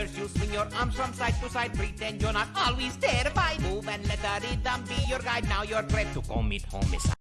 First you swing your arms from side to side, pretend you're not always terrified. Move and let the rhythm be your guide. Now you're ready to commit homicide.